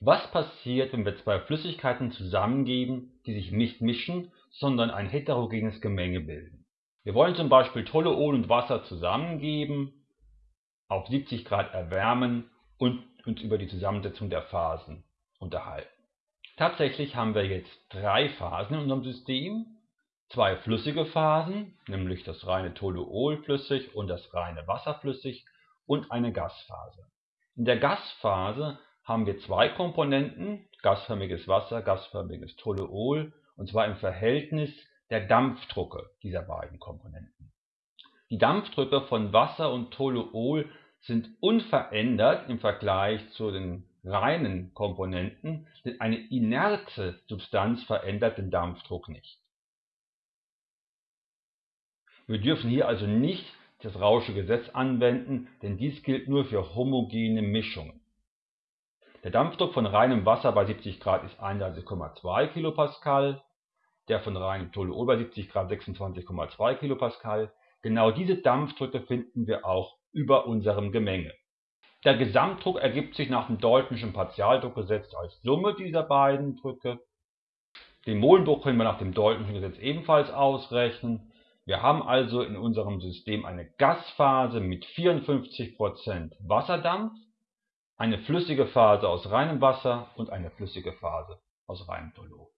Was passiert, wenn wir zwei Flüssigkeiten zusammengeben, die sich nicht mischen, sondern ein heterogenes Gemenge bilden? Wir wollen zum Beispiel Toluol und Wasser zusammengeben, auf 70 Grad erwärmen und uns über die Zusammensetzung der Phasen unterhalten. Tatsächlich haben wir jetzt drei Phasen in unserem System, zwei flüssige Phasen, nämlich das reine Toluol flüssig und das reine Wasser flüssig und eine Gasphase. In der Gasphase haben wir zwei Komponenten, gasförmiges Wasser, gasförmiges Toluol, und zwar im Verhältnis der Dampfdrucke dieser beiden Komponenten. Die Dampfdrücke von Wasser und Toluol sind unverändert im Vergleich zu den reinen Komponenten, denn eine inerte Substanz verändert den Dampfdruck nicht. Wir dürfen hier also nicht das Rausche Gesetz anwenden, denn dies gilt nur für homogene Mischungen. Der Dampfdruck von reinem Wasser bei 70 Grad ist 31,2 kPa, der von reinem Toluol bei 70 Grad 26,2 kPa. Genau diese Dampfdrücke finden wir auch über unserem Gemenge. Der Gesamtdruck ergibt sich nach dem Daltonschen Partialdruckgesetz als Summe dieser beiden Drücke. Den Molendruck können wir nach dem Daltonschen Gesetz ebenfalls ausrechnen. Wir haben also in unserem System eine Gasphase mit 54% Wasserdampf eine flüssige Phase aus reinem Wasser und eine flüssige Phase aus reinem Toluol